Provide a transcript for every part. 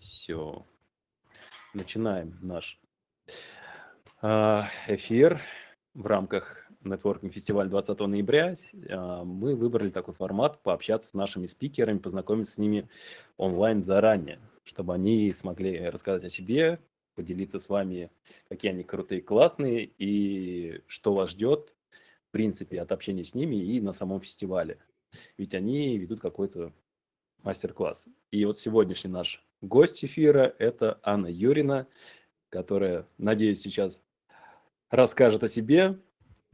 Все. Начинаем наш а, эфир в рамках нетворкинг фестиваля 20 ноября. А, мы выбрали такой формат пообщаться с нашими спикерами, познакомиться с ними онлайн заранее, чтобы они смогли рассказать о себе, поделиться с вами, какие они крутые, классные и что вас ждет, в принципе, от общения с ними и на самом фестивале. Ведь они ведут какой-то мастер-класс. И вот сегодняшний наш гость эфира – это Анна Юрина, которая, надеюсь, сейчас расскажет о себе.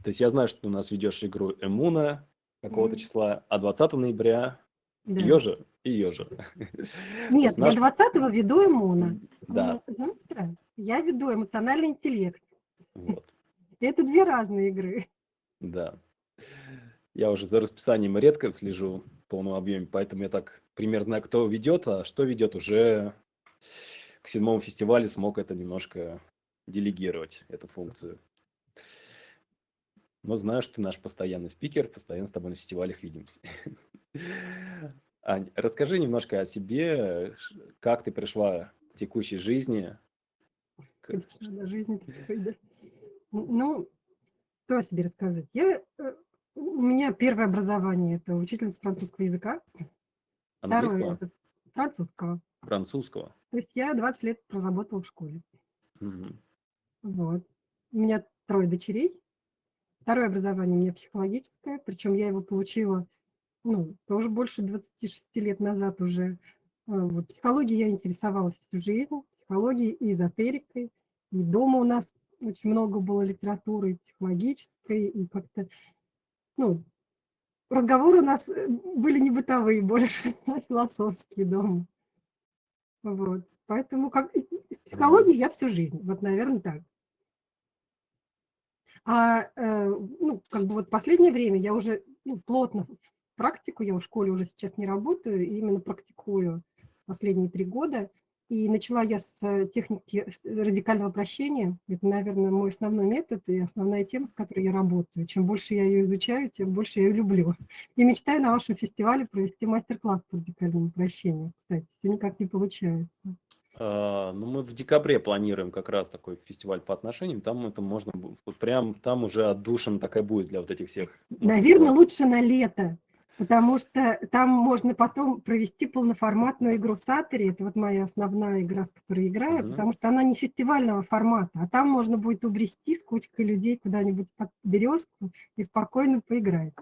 То есть я знаю, что ты у нас ведешь игру Эмуна какого-то mm. числа, а 20 ноября да. ее же и ее же. Нет, наш... я 20 веду Эмуна. Да. Завтра я веду эмоциональный интеллект. Вот. Это две разные игры. Да. Я уже за расписанием редко слежу в полном объеме, поэтому я так примерно знаю, кто ведет, а что ведет уже к седьмому фестивалю смог это немножко делегировать, эту функцию. Но знаю, что ты наш постоянный спикер, постоянно с тобой на фестивалях видимся. Ань, расскажи немножко о себе, как ты пришла к текущей жизни. Конечно, жизни да. Ну, что о себе рассказать? Я э, у меня первое образование – это учительница французского языка. Второе – это французского. Французского. То есть я 20 лет проработала в школе. Угу. Вот. У меня трое дочерей. Второе образование у меня психологическое, причем я его получила ну, тоже больше 26 лет назад уже. А, вот, психологией я интересовалась всю жизнь, психологией и эзотерикой. И дома у нас очень много было литературы психологической, и как-то ну, разговоры у нас э, были не бытовые больше, а философские дома. Вот. Поэтому как психологии я всю жизнь, вот, наверное, так. А э, ну, как бы вот последнее время я уже ну, плотно практику, я в школе уже сейчас не работаю, именно практикую последние три года. И начала я с э, техники радикального прощения. Это, наверное, мой основной метод и основная тема, с которой я работаю. Чем больше я ее изучаю, тем больше я ее люблю. И мечтаю на вашем фестивале провести мастер-класс по радикальному прощению. Кстати, все никак не получается. А, ну, мы в декабре планируем как раз такой фестиваль по отношениям. Там это можно, вот прям там уже отдушина такая будет для вот этих всех. Наверное, лучше на лето потому что там можно потом провести полноформатную игру Сатори, это вот моя основная игра, с которой играю, mm-hmm. потому что она не фестивального формата, а там можно будет убрести с кучкой людей куда-нибудь под березку и спокойно поиграть.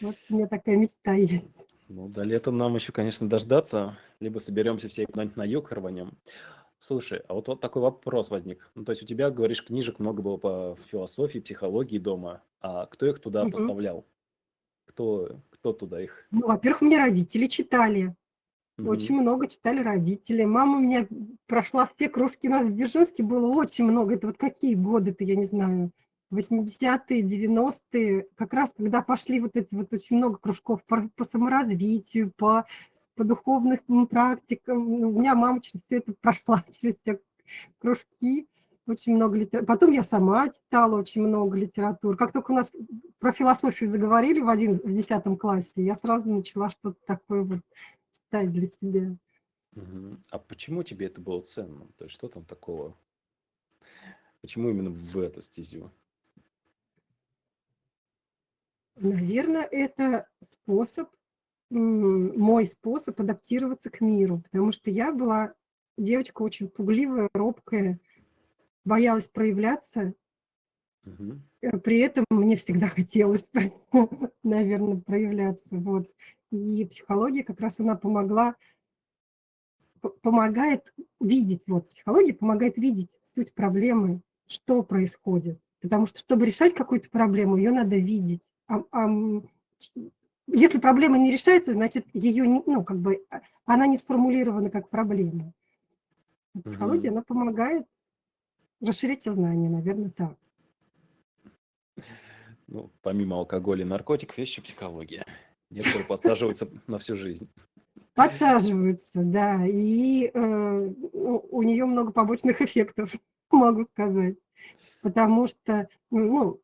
Вот у меня такая мечта есть. Ну, до лета нам еще, конечно, дождаться, либо соберемся все куда-нибудь на юг рванем. Слушай, а вот, вот такой вопрос возник. Ну, то есть у тебя, говоришь, книжек много было по философии, психологии дома, а кто их туда угу. поставлял? Кто, кто туда их? Ну, во-первых, мне родители читали. Угу. Очень много читали родители. Мама у меня прошла все кружки. У нас в Дзержинске было очень много. Это вот какие годы-то, я не знаю, 80-е, 90-е, как раз когда пошли вот эти вот очень много кружков по, по саморазвитию, по, по духовным практикам. У меня мама через все это прошла, через все кружки очень много литературы. Потом я сама читала очень много литературы. Как только у нас про философию заговорили в, один, в 10 классе, я сразу начала что-то такое вот читать для себя. А почему тебе это было ценно? То есть что там такого? Почему именно в эту стезю? Наверное, это способ, мой способ адаптироваться к миру, потому что я была девочка очень пугливая, робкая, боялась проявляться. Угу. При этом мне всегда хотелось, наверное, проявляться. Вот. И психология как раз она помогла, помогает видеть, вот психология помогает видеть суть проблемы, что происходит. Потому что, чтобы решать какую-то проблему, ее надо видеть. А, а, если проблема не решается, значит, ее не, ну, как бы, а, она не сформулирована как проблема. Психология, угу. она помогает расширить сознание, наверное, так. Ну, помимо алкоголя и наркотиков, есть еще психология. Некоторые подсаживаются на всю жизнь. Подсаживаются, да. И э, у нее много побочных эффектов, могу сказать. Потому что, ну,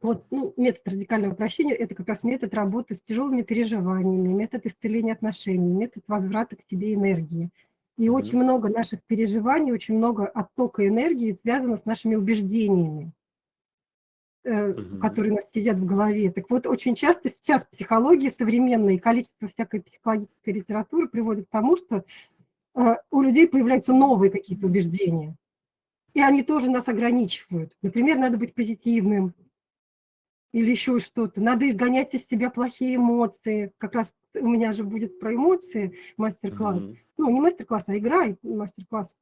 вот ну, метод радикального прощения – это как раз метод работы с тяжелыми переживаниями, метод исцеления отношений, метод возврата к себе энергии. И угу. очень много наших переживаний, очень много оттока энергии связано с нашими убеждениями, угу. которые у нас сидят в голове. Так вот, очень часто сейчас психология современная и количество всякой психологической литературы приводит к тому, что э, у людей появляются новые какие-то убеждения. И они тоже нас ограничивают. Например, надо быть позитивным, или еще что-то. Надо изгонять из себя плохие эмоции. Как раз у меня же будет про эмоции мастер-класс. Mm-hmm. Ну, не мастер-класс, а игра, мастер-класс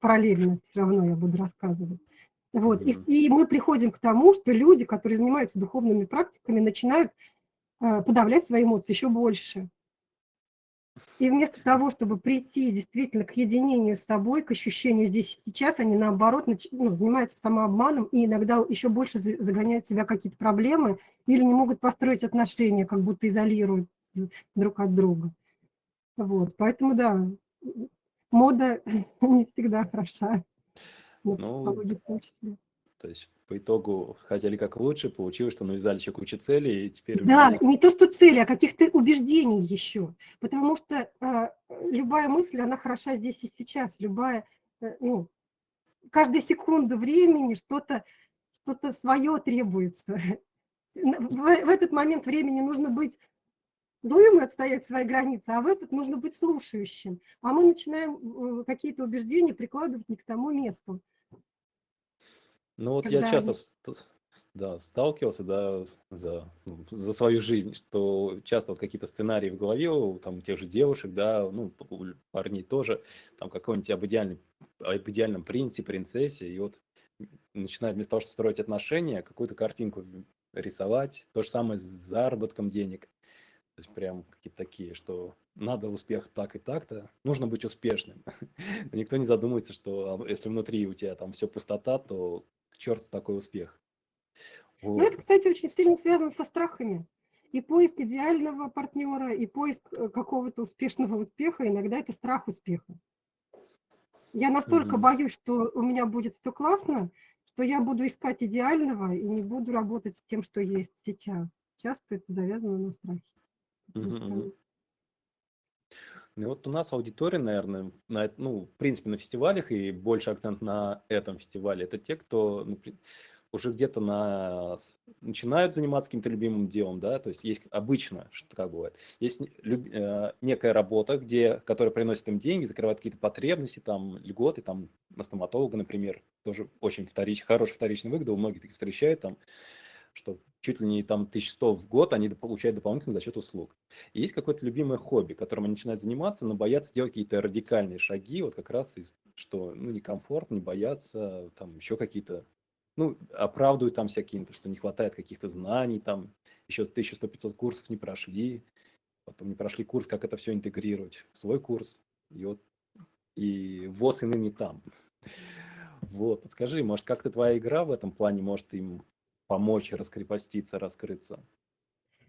параллельно все равно я буду рассказывать. Вот. И, и мы приходим к тому, что люди, которые занимаются духовными практиками, начинают э, подавлять свои эмоции еще больше. И вместо того, чтобы прийти действительно к единению с собой, к ощущению здесь и сейчас, они наоборот ну, занимаются самообманом и иногда еще больше загоняют в себя какие-то проблемы или не могут построить отношения, как будто изолируют друг от друга. Вот, поэтому да, мода не всегда хороша, на ну, в том числе. То есть по итогу хотели как лучше, получилось, что навязали еще кучу целей, и теперь... Да, не то, что цели, а каких-то убеждений еще. Потому что э, любая мысль, она хороша здесь и сейчас. Любая, э, ну, каждая секунда времени что-то что, -то, свое требуется. В, в этот момент времени нужно быть и отстоять свои границы, а в этот нужно быть слушающим. А мы начинаем какие-то убеждения прикладывать не к тому месту. Ну вот я часто да, сталкивался да, за, ну, за свою жизнь, что часто вот какие-то сценарии в голове у там, тех же девушек, да, ну, парней тоже, там какой-нибудь об, идеальный, об идеальном принце, принцессе, и вот начинают вместо того, чтобы строить отношения, какую-то картинку рисовать, то же самое с заработком денег. То есть прям какие-то такие, что надо успех так и так-то, нужно быть успешным. Никто не задумывается, что а, если внутри у тебя там все пустота, то черту такой успех. Вот. Ну, это, кстати, очень сильно связано со страхами. И поиск идеального партнера, и поиск э, какого-то успешного успеха, иногда это страх успеха. Я настолько mm-hmm. боюсь, что у меня будет все классно, что я буду искать идеального и не буду работать с тем, что есть сейчас. Часто это завязано на страхе. Mm-hmm. Ну вот у нас аудитория, наверное, на, ну, в принципе, на фестивалях и больше акцент на этом фестивале. Это те, кто ну, уже где-то на, начинают заниматься каким-то любимым делом, да, то есть есть обычно, что как бывает, есть люб, э, некая работа, где, которая приносит им деньги, закрывает какие-то потребности, там, льготы, там, на стоматолога, например, тоже очень вторич, хороший вторичный выгода, у многих таких встречают, там, что чуть ли не там 1100 в год они получают дополнительно за счет услуг. И есть какое-то любимое хобби, которым они начинают заниматься, но боятся делать какие-то радикальные шаги, вот как раз из, что ну, некомфорт, не боятся, там еще какие-то, ну, оправдывают там всякие, что не хватает каких-то знаний, там еще 1100-500 курсов не прошли, потом не прошли курс, как это все интегрировать в свой курс, и вот и ВОЗ и ныне там. Вот, подскажи, может, как-то твоя игра в этом плане может им помочь раскрепоститься, раскрыться.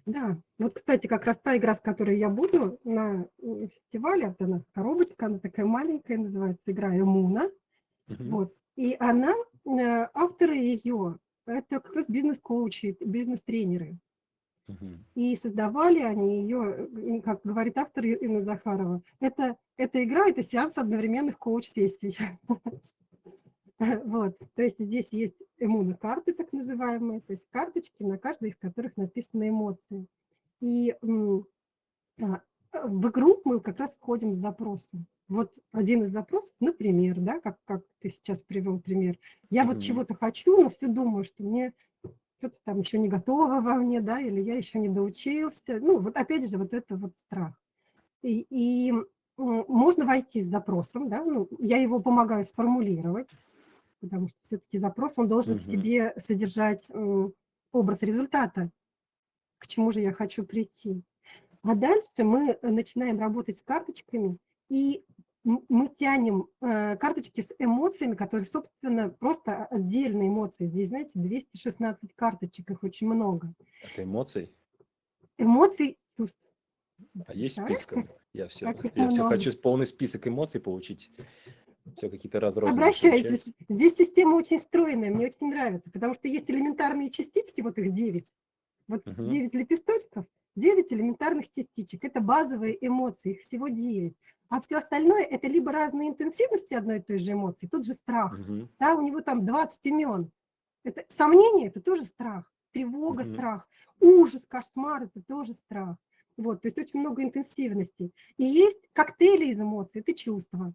Да, вот, кстати, как раз та игра, с которой я буду на фестивале, это она коробочка, она такая маленькая, называется игра Эмуна. Угу. Вот. И она, э, авторы ее, это как раз бизнес-коучи, бизнес-тренеры. Угу. И создавали они ее, как говорит автор Инна Захарова, это, эта игра, это сеанс одновременных коуч-сессий. Вот, то есть здесь есть иммунокарты, так называемые, то есть карточки, на каждой из которых написаны эмоции. И а, в игру мы как раз входим с запросом. Вот один из запросов, например, да, как, как ты сейчас привел пример. Я mm-hmm. вот чего-то хочу, но все думаю, что мне что-то там еще не готово во мне, да, или я еще не доучился. Ну, вот опять же, вот это вот страх. И, и можно войти с запросом, да, ну, я его помогаю сформулировать, потому что все-таки запрос, он должен угу. в себе содержать образ результата, к чему же я хочу прийти. А дальше мы начинаем работать с карточками, и мы тянем э, карточки с эмоциями, которые, собственно, просто отдельные эмоции. Здесь, знаете, 216 карточек, их очень много. Это эмоций? Эмоций, чувств. А есть список? Я все, я все хочу полный список эмоций получить все какие-то разрозненные. Обращайтесь. Здесь система очень стройная, мне очень нравится, потому что есть элементарные частички, вот их 9. Вот угу. 9 лепесточков, 9 элементарных частичек. Это базовые эмоции, их всего 9. А все остальное – это либо разные интенсивности одной и той же эмоции, тот же страх. Угу. Да, у него там 20 имен. Это, сомнение – это тоже страх. Тревога угу. – страх. Ужас, кошмар – это тоже страх. Вот, то есть очень много интенсивности. И есть коктейли из эмоций, это чувства.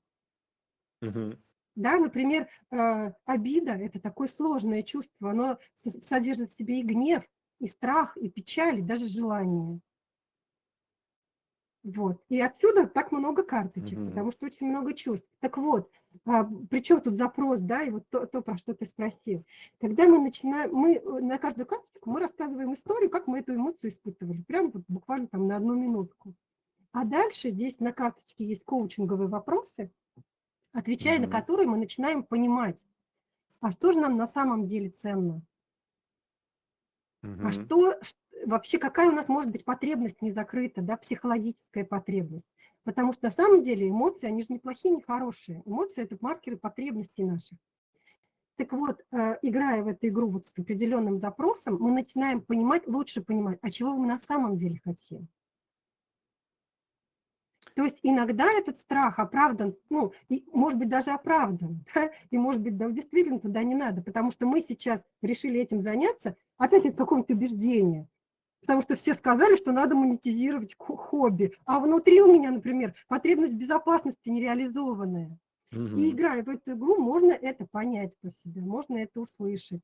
Угу. Да, например, э, обида – это такое сложное чувство, оно содержит в себе и гнев, и страх, и печаль, и даже желание. Вот. И отсюда так много карточек, mm-hmm. потому что очень много чувств. Так вот, а, причем тут запрос, да, и вот то, то, про что ты спросил. Когда мы начинаем, мы э, на каждую карточку мы рассказываем историю, как мы эту эмоцию испытывали, прямо вот буквально там на одну минутку. А дальше здесь на карточке есть коучинговые вопросы, отвечая на которые мы начинаем понимать, а что же нам на самом деле ценно. А что, вообще какая у нас может быть потребность не закрыта, да, психологическая потребность. Потому что на самом деле эмоции, они же не плохие, не хорошие. Эмоции – это маркеры потребностей наших. Так вот, э, играя в эту игру вот с определенным запросом, мы начинаем понимать, лучше понимать, а чего мы на самом деле хотим. То есть иногда этот страх оправдан, ну, и, может быть, даже оправдан, да? и, может быть, да, действительно туда не надо, потому что мы сейчас решили этим заняться, опять из какого-нибудь убеждения потому что все сказали, что надо монетизировать хобби. А внутри у меня, например, потребность безопасности нереализованная. Угу. И играя в эту игру, можно это понять по себе, можно это услышать.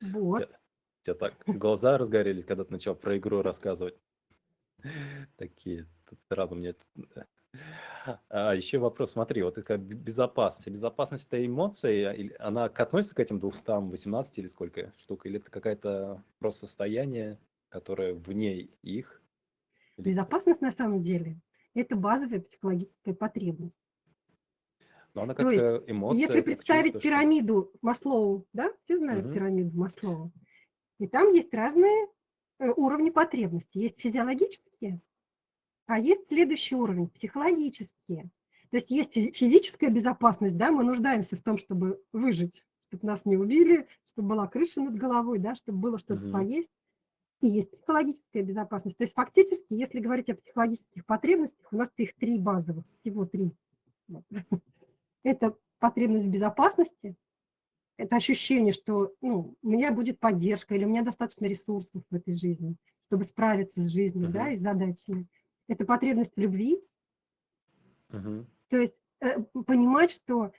Вот. У тебя так глаза разгорелись, когда ты начал про игру рассказывать. Такие, тут сразу мне а еще вопрос, смотри, вот это безопасность. Безопасность это эмоция, она относится к этим 218 или сколько штук, или это какая-то просто состояние, которое вне их? Безопасность на самом деле это базовая психологическая потребность. Но она как То эмоция. Если представить чувство, пирамиду что... Маслоу, да, все знают угу. пирамиду Маслоу, и там есть разные уровни потребностей. Есть физиологические, а есть следующий уровень, психологические. То есть есть физическая безопасность, да, мы нуждаемся в том, чтобы выжить, чтобы нас не убили, чтобы была крыша над головой, да, чтобы было что-то угу. поесть. И есть психологическая безопасность. То есть фактически, если говорить о психологических потребностях, у нас их три базовых, всего три. Это потребность в безопасности, это ощущение, что ну, у меня будет поддержка или у меня достаточно ресурсов в этой жизни, чтобы справиться с жизнью, uh-huh. да, и с задачами это потребность в любви. Угу. То есть э, понимать, что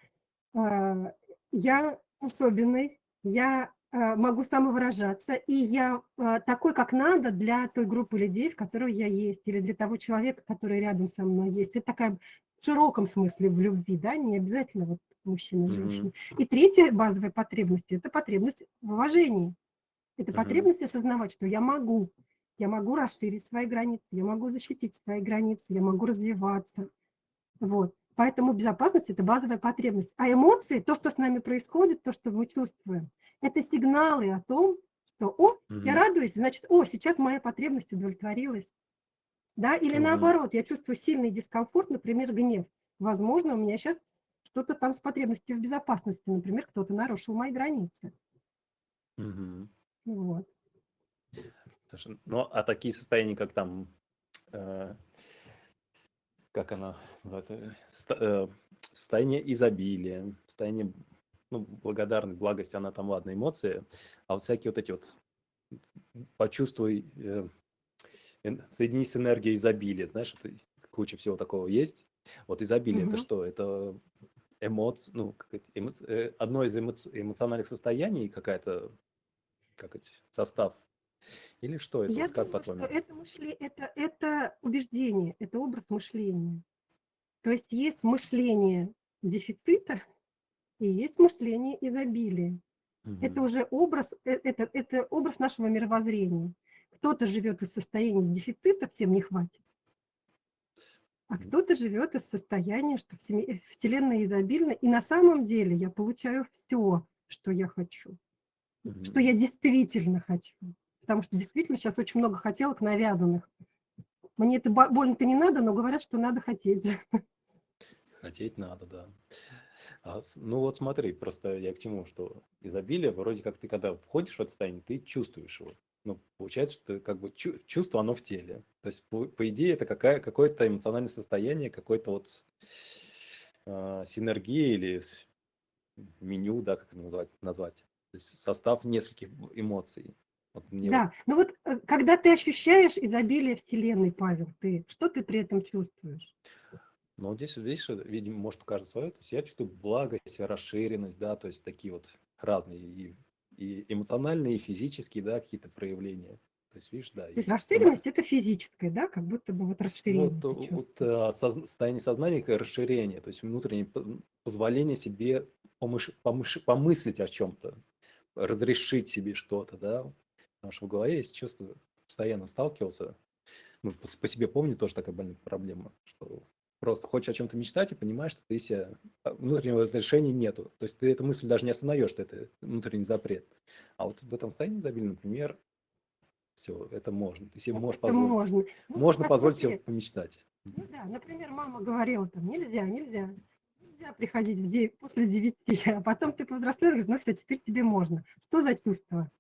э, я особенный, я э, могу самовыражаться, и я э, такой, как надо для той группы людей, в которой я есть, или для того человека, который рядом со мной есть. Это такая в широком смысле в любви, да, не обязательно вот мужчина, женщина. Mm-hmm. И третья базовая потребность – это потребность в уважении. Это потребность осознавать, что я могу, я могу расширить свои границы, я могу защитить свои границы, я могу развиваться. Вот. Поэтому безопасность – это базовая потребность. А эмоции, то, что с нами происходит, то, что мы чувствуем, это сигналы о том, что, о, угу. я радуюсь, значит, о, сейчас моя потребность удовлетворилась. Да? Или угу. наоборот, я чувствую сильный дискомфорт, например, гнев. Возможно, у меня сейчас что-то там с потребностью в безопасности, например, кто-то нарушил мои границы. Угу. Вот. Ну, а такие состояния, как там, э, как она называется, э, состояние изобилия, состояние ну, благодарность, благость, она там, ладно, эмоции, а вот всякие вот эти вот, почувствуй, э, соединись с энергией изобилия, знаешь, это куча всего такого есть. Вот изобилие mm-hmm. это что? Это эмоции, ну, как эмоци... Э, одно из эмоци... эмоциональных состояний, какая-то, как это, состав или что это? Я вот как по-твоему? Что это, мышле... это, это убеждение, это образ мышления. То есть есть мышление дефицита и есть мышление изобилия. Угу. Это уже образ, э, это, это образ нашего мировоззрения. Кто-то живет из состояния дефицита, всем не хватит. А кто-то живет из состояния, что Вселенная изобильна, и на самом деле я получаю все, что я хочу, угу. что я действительно хочу потому что действительно сейчас очень много хотелок навязанных. Мне это больно-то не надо, но говорят, что надо хотеть. Хотеть надо, да. А, ну вот смотри, просто я к чему, что изобилие, вроде как ты когда входишь в это состояние, ты чувствуешь его. Ну, получается, что как бы чувство, оно в теле. То есть, по, по идее, это какая, какое-то эмоциональное состояние, какой-то вот э, синергия или меню, да, как это назвать, назвать. То есть состав нескольких эмоций. Вот мне да, ну вот э, когда ты ощущаешь изобилие Вселенной, Павел, ты, что ты при этом чувствуешь? Ну, здесь, видишь, видимо, может, у каждого свое. То есть я чувствую благость, расширенность, да, то есть такие вот разные и и эмоциональные, и физические, да, какие-то проявления. То есть, видишь, да. То есть расширенность – это физическое, да, как будто бы вот расширение. Вот, вот а, состояние сознания – расширение, то есть внутреннее позволение себе помыш, помыш, помыслить о чем-то, разрешить себе что-то, да. Потому что в голове есть чувство, постоянно сталкивался, ну, по, по себе помню, тоже такая больная проблема, что просто хочешь о чем-то мечтать и понимаешь, что ты себя а, внутреннего разрешения нету. То есть ты эту мысль даже не осознаешь, что это внутренний запрет. А вот в этом состоянии изобилия, например, все, это можно. Ты себе можешь позволить. Можно, ну, можно позволить себе помечтать. Ну да, например, мама говорила там, нельзя, нельзя, нельзя приходить в 9, после девяти, а потом ты повзрослел и говоришь, ну все, теперь тебе можно. Что за чувство?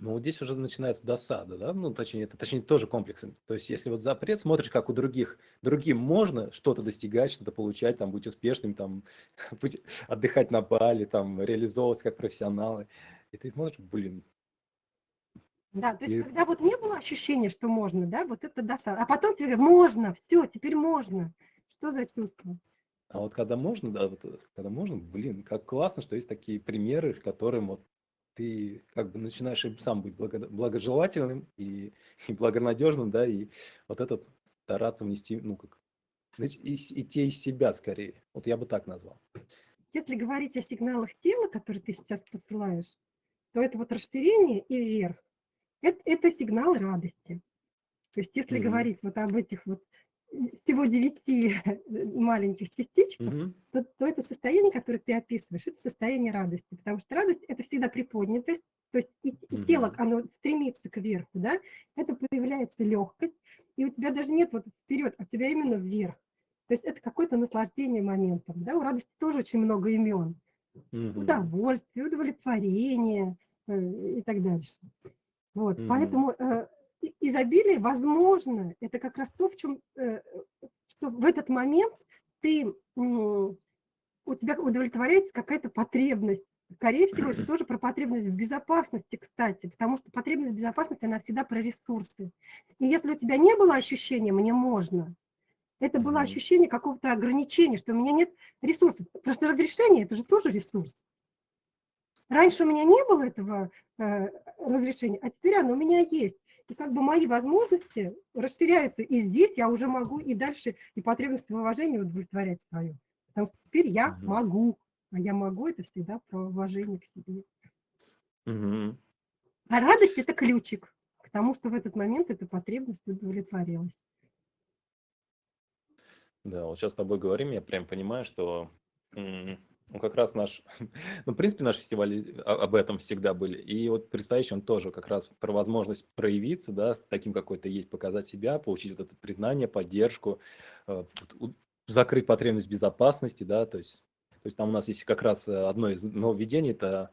Ну, вот здесь уже начинается досада, да, ну, точнее, это точнее тоже комплексом. То есть, если вот запрет, смотришь, как у других, другим можно что-то достигать, что-то получать, там, быть успешным, там, быть, отдыхать на Бали, там, реализовываться как профессионалы, и ты смотришь, блин. Да, то есть, и... когда вот не было ощущения, что можно, да, вот это досада, а потом тебе говорят, можно, все, теперь можно. Что за чувство? А вот когда можно, да, вот когда можно, блин, как классно, что есть такие примеры, которым вот ты как бы начинаешь и сам быть благо, благожелательным и, и благонадежным, да, и вот этот стараться внести, ну, как, идти из себя скорее. Вот я бы так назвал. Если говорить о сигналах тела, которые ты сейчас посылаешь, то это вот расширение и вверх. Это, это сигнал радости. То есть если mm-hmm. говорить вот об этих вот всего девяти маленьких частичках, угу. то, то это состояние, которое ты описываешь, это состояние радости, потому что радость – это всегда приподнятость, то есть и, угу. тело, оно стремится кверху, да, это появляется легкость, и у тебя даже нет вот вперед, а у тебя именно вверх. То есть это какое-то наслаждение моментом, да, у радости тоже очень много имен. Угу. Удовольствие, удовлетворение э, и так дальше. Вот, угу. поэтому э, изобилие, возможно, это как раз то, в чем, э, что в этот момент ты, у тебя удовлетворяется какая-то потребность. Скорее всего, это тоже про потребность в безопасности, кстати, потому что потребность в безопасности, она всегда про ресурсы. И если у тебя не было ощущения «мне можно», это было ощущение какого-то ограничения, что у меня нет ресурсов. Потому что разрешение – это же тоже ресурс. Раньше у меня не было этого э, разрешения, а теперь оно у меня есть. И как бы мои возможности расширяются, и здесь я уже могу и дальше и потребность в уважении удовлетворять свою. Потому что теперь я угу. могу, а я могу это всегда про уважение к себе. Угу. А радость – это ключик к тому, что в этот момент эта потребность удовлетворилась. Да, вот сейчас с тобой говорим, я прям понимаю, что ну, как раз наш, ну, в принципе, наши фестивали об этом всегда были. И вот предстоящий он тоже как раз про возможность проявиться, да, таким какой-то есть, показать себя, получить вот это признание, поддержку, э, закрыть потребность безопасности, да, то есть, то есть там у нас есть как раз э, одно из нововведений, это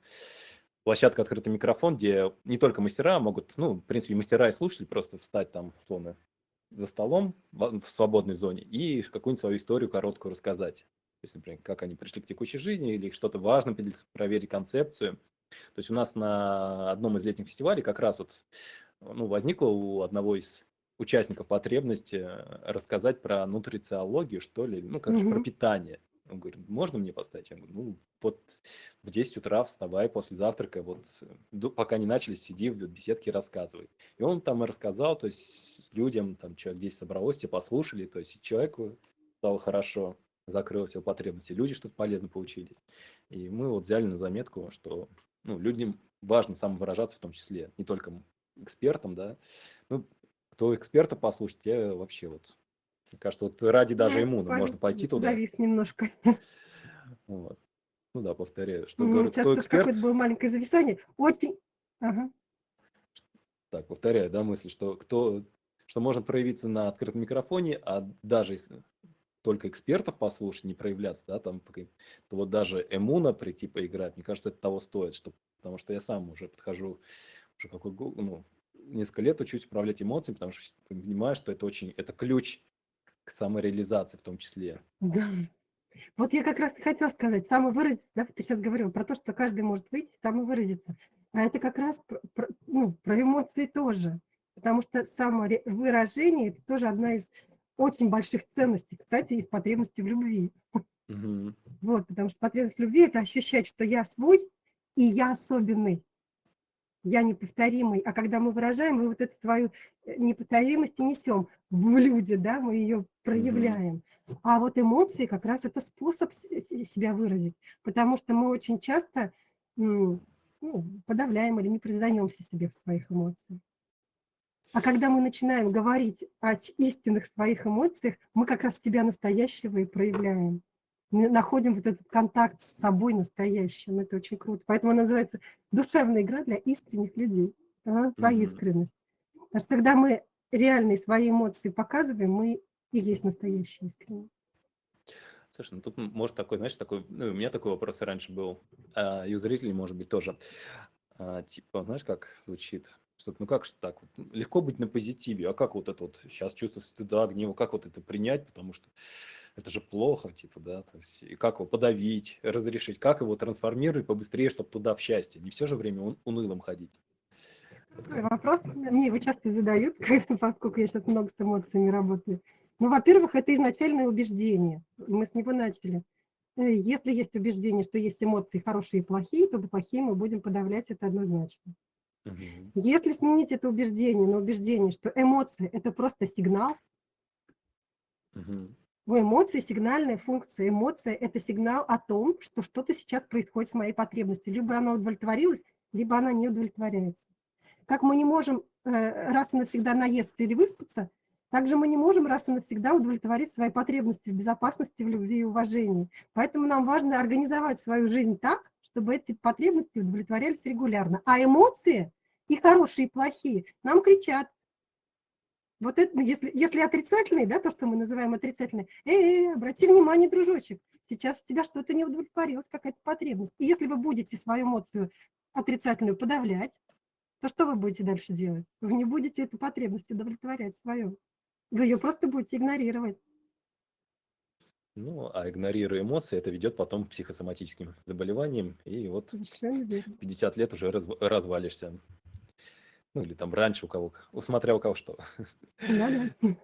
площадка «Открытый микрофон», где не только мастера могут, ну, в принципе, мастера и слушатели просто встать там, условно, за столом в свободной зоне и какую-нибудь свою историю короткую рассказать есть, например, как они пришли к текущей жизни или что-то важно проверить концепцию. То есть у нас на одном из летних фестивалей как раз вот ну, возникла у одного из участников потребность рассказать про нутрициологию, что ли, ну, как mm-hmm. про питание. Он говорит, можно мне поставить? Я говорю, ну, вот в 10 утра вставай после завтрака, вот пока не начали, сиди в беседке и рассказывай. И он там и рассказал, то есть людям, там человек 10 собралось, все послушали, то есть человеку стало хорошо закрылась его потребности, люди что-то полезно получились. И мы вот взяли на заметку, что ну, людям важно самовыражаться в том числе, не только экспертам, да. Ну, кто эксперта послушать, те вообще вот, мне кажется, вот ради даже ему ну, можно пойти туда. Давид немножко. Вот. Ну да, повторяю, что ну, говорю, кто эксперт... какое-то было маленькое зависание. Очень... Ага. Так, повторяю, да, мысль, что кто что можно проявиться на открытом микрофоне, а даже если только экспертов послушать, не проявляться, да, там, то вот даже Эмуна прийти поиграть, мне кажется, это того стоит, что, потому что я сам уже подхожу, уже какой, ну, несколько лет учусь управлять эмоциями, потому что понимаю, что это очень, это ключ к самореализации в том числе. Да. Вот я как раз хотела сказать, самовыразиться, да, ты сейчас говорил про то, что каждый может выйти, самовыразиться. А это как раз про, ну, про эмоции тоже. Потому что самовыражение – это тоже одна из очень больших ценностей, кстати, из потребности в любви. Угу. Вот, потому что потребность в любви – это ощущать, что я свой и я особенный я неповторимый, а когда мы выражаем, мы вот эту свою э, неповторимость и несем в люди, да, мы ее проявляем. Mm-hmm. А вот эмоции как раз это способ себя выразить, потому что мы очень часто ну, подавляем или не признаемся себе в своих эмоциях. А когда мы начинаем говорить о истинных своих эмоциях, мы как раз себя настоящего и проявляем мы находим вот этот контакт с собой настоящим. Это очень круто. Поэтому она называется душевная игра для искренних людей. Да, про mm-hmm. искренность. Потому что когда мы реальные свои эмоции показываем, мы и есть настоящие искренние. Слушай, ну тут может такой, знаешь, такой, ну, у меня такой вопрос раньше был, а, и у зрителей, может быть, тоже. А, типа, знаешь, как звучит? Что, ну как же так? Вот, легко быть на позитиве, а как вот это вот сейчас чувство стыда, гнева, как вот это принять? Потому что это же плохо, типа, да, то есть, и как его подавить, разрешить, как его трансформировать побыстрее, чтобы туда в счастье, не все же время ун- унылым ходить. Вопрос мне его часто задают, поскольку я сейчас много с эмоциями работаю. Ну, во-первых, это изначальное убеждение. Мы с него начали. Э, если есть убеждение, что есть эмоции хорошие и плохие, то плохие мы будем подавлять это однозначно. Угу. Если сменить это убеждение на убеждение, что эмоции – это просто сигнал, угу. У эмоций сигнальная функция. Эмоция – это сигнал о том, что что-то сейчас происходит с моей потребностью. Либо она удовлетворилась, либо она не удовлетворяется. Как мы не можем э, раз и навсегда наесться или выспаться, также мы не можем раз и навсегда удовлетворить свои потребности в безопасности, в любви и уважении. Поэтому нам важно организовать свою жизнь так, чтобы эти потребности удовлетворялись регулярно. А эмоции, и хорошие, и плохие, нам кричат, вот это, ну, если, если отрицательный, да, то, что мы называем отрицательный, эй, обрати внимание, дружочек, сейчас у тебя что-то не удовлетворилось, какая-то потребность. И если вы будете свою эмоцию отрицательную подавлять, то что вы будете дальше делать? Вы не будете эту потребность удовлетворять свою. Вы ее просто будете игнорировать. Ну, а игнорируя эмоции, это ведет потом к психосоматическим заболеваниям, и вот 50 лет уже раз, развалишься. Ну, или там раньше у кого, усмотря у кого что. Да, да.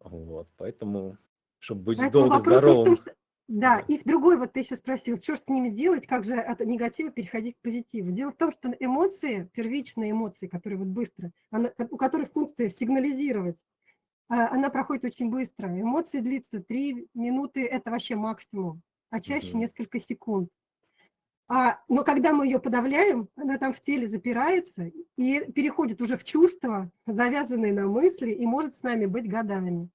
Вот, поэтому, чтобы быть поэтому долго здоровым. Том, что... Да, и другой, вот ты еще спросил, что с ними делать, как же от негатива переходить к позитиву. Дело в том, что эмоции, первичные эмоции, которые вот быстро, она, у которых функция сигнализировать, а, она проходит очень быстро. Эмоции длится 3 минуты, это вообще максимум, а чаще угу. несколько секунд. А, но когда мы ее подавляем, она там в теле запирается и переходит уже в чувства, завязанные на мысли, и может с нами быть годами.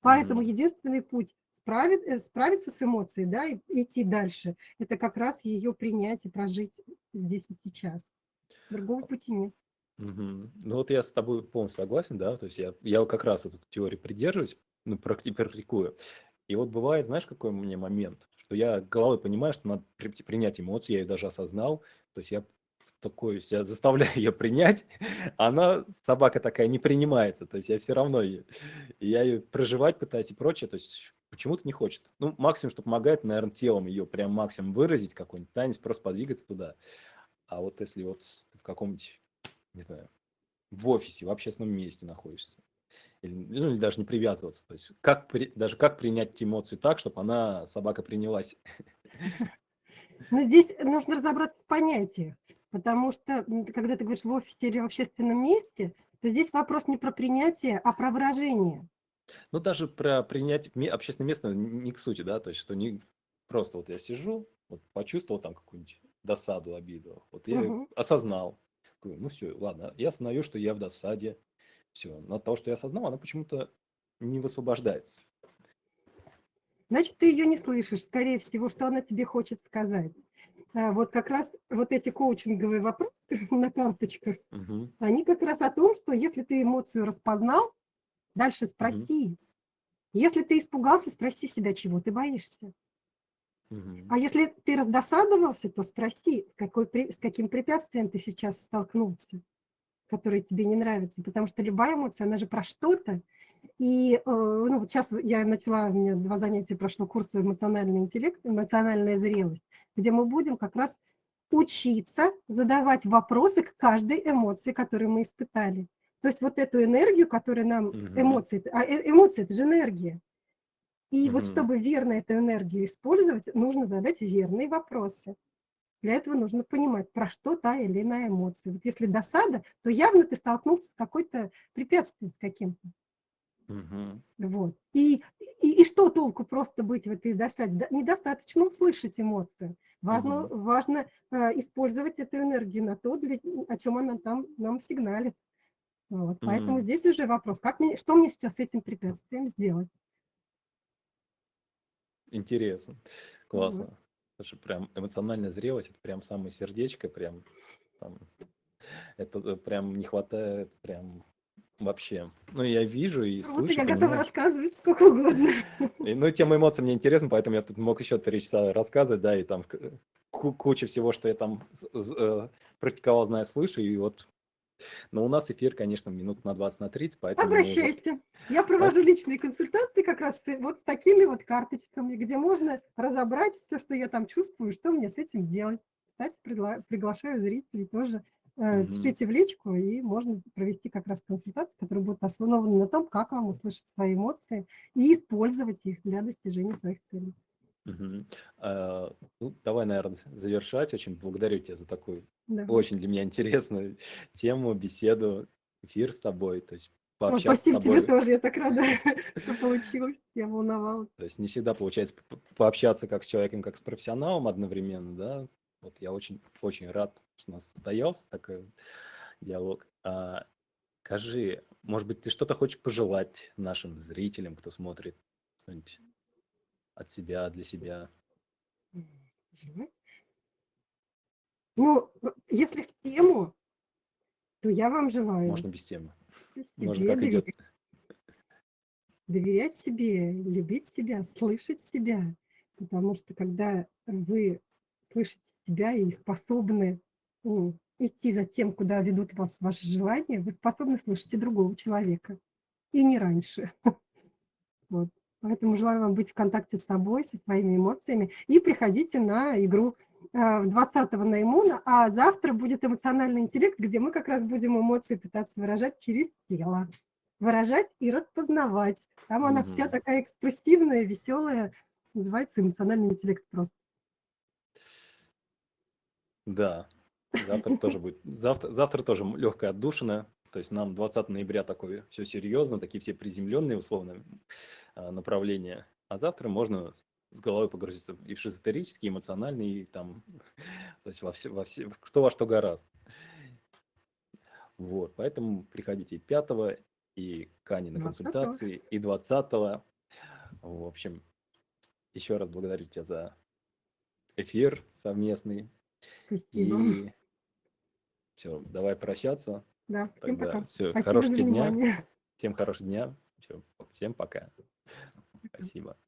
Поэтому mm-hmm. единственный путь справить, э, справиться с эмоцией, да, и идти дальше, это как раз ее принять и прожить здесь и сейчас. Другого пути нет. Угу. Ну вот я с тобой полностью согласен, да, то есть я, я как раз эту теорию придерживаюсь, ну, практикую. И вот бывает, знаешь, какой у меня момент, что я головой понимаю, что надо принять эмоцию, я ее даже осознал, то есть я такой, я заставляю ее принять, она, собака такая, не принимается, то есть я все равно ее, я ее проживать пытаюсь и прочее, то есть почему-то не хочет. Ну, максимум, что помогает, наверное, телом ее прям максимум выразить, какой-нибудь танец, просто подвигаться туда. А вот если вот в каком-нибудь, не знаю, в офисе, в общественном месте находишься, или, ну, или даже не привязываться. То есть как при, даже как принять эмоцию так, чтобы она, собака, принялась. Но здесь нужно разобраться в понятиях, потому что когда ты говоришь в офисе или в общественном месте, то здесь вопрос не про принятие, а про выражение. Ну, даже про принять общественное место не к сути, да, то есть, что не просто вот я сижу, вот почувствовал там какую-нибудь досаду, обиду, вот я угу. осознал, ну все, ладно, я осознаю, что я в досаде, все. Но от того, что я осознал, она почему-то не высвобождается. Значит, ты ее не слышишь, скорее всего, что она тебе хочет сказать. А вот как раз вот эти коучинговые вопросы на карточках, угу. они как раз о том, что если ты эмоцию распознал, дальше спроси, угу. Если ты испугался, спроси себя, чего ты боишься. Мгм. А если ты раздосадовался, то спроси, какой, с каким препятствием ты сейчас столкнулся, которое тебе не нравится. Потому что любая эмоция, она же про что-то. И э, ну, вот сейчас я начала, у меня два занятия прошло курса эмоциональный интеллект, эмоциональная зрелость, где мы будем как раз учиться задавать вопросы к каждой эмоции, которую мы испытали. То есть вот эту энергию, которая нам, Мгм. эмоции, а э- эмоции – это же энергия. И вот Мгм. чтобы верно эту энергию использовать, нужно задать верные вопросы. Для этого нужно понимать, про что та или иная эмоция. Вот если досада, то явно ты столкнулся с какой-то препятствием, с каким-то. Мгм. Вот. И, и, и что толку просто быть в этой досаде? Недостаточно услышать эмоцию. Важно, Мгм. важно э, использовать эту энергию на то, для, о чем она там нам сигналит. Вот. Поэтому Мгм. здесь уже вопрос, как мне, что мне сейчас с этим препятствием сделать? Интересно. Классно. Слушай, прям эмоциональная зрелость, это прям самое сердечко, прям там, это э, прям не хватает, прям вообще. Ну, я вижу и Вот и слышу, я готова понимаю. рассказывать сколько угодно. И, ну, тема эмоций мне интересна, поэтому я тут мог еще три часа рассказывать, да, и там ку- куча всего, что я там э, практиковал, знаю, слышу, и вот. Но у нас эфир, конечно, минут на 20, на 30, поэтому уже... Обращайся. Я провожу личные консультации как раз вот с такими вот карточками, где можно разобрать все, что я там чувствую, что мне с этим делать. Кстати, пригла- приглашаю зрителей тоже. э, Мгм. Пишите в личку, и можно провести как раз консультацию, которая будет основана на том, как вам услышать свои эмоции и использовать их для достижения своих целей. Мгм. А, ну, давай, наверное, завершать. Очень благодарю тебя за такую Да. очень для меня интересную тему, беседу, эфир с тобой. То есть пообщаться с спасибо тебе тобой. тоже, я так рада, что получилось. Я волновалась. То есть не всегда получается пообщаться как с человеком, как с профессионалом одновременно, да. Вот я очень, очень рад, что у нас состоялся такой диалог. А, скажи, может быть, ты что-то хочешь пожелать нашим зрителям, кто смотрит что-нибудь от себя, для себя? Ну, в- если в тему, то я вам желаю Можно без темы. себе Можно как доверять, идет. доверять себе, любить себя, слышать себя. Потому что когда вы слышите себя и способны м, идти за тем, куда ведут вас ваши желания, вы способны слышать и другого человека. И не раньше. Вот. Поэтому желаю вам быть в контакте с собой, со своими эмоциями. И приходите на игру э, 20 наимуна, а завтра будет эмоциональный интеллект, где мы как раз будем эмоции пытаться выражать через тело. Выражать и распознавать. Там она вся Мгм. такая экспрессивная, веселая. Называется эмоциональный интеллект просто. Да, завтра тоже будет. Завтра, завтра тоже легкая отдушина. То есть нам 20 ноября такое все серьезно, такие все приземленные условно а, направления. А завтра можно с головой погрузиться и в шизотерический, эмоциональный, и там, то есть во все, во все, кто во что гораст. Вот, поэтому приходите и 5 и к Ане на 20-го. консультации, и 20 В общем, еще раз благодарю тебя за эфир совместный. Спасибо. И все, давай прощаться. Да, всем Тогда пока. все, Спасибо хорошего дня. внимание. Всем хорошего дня. Все, всем пока. Спасибо.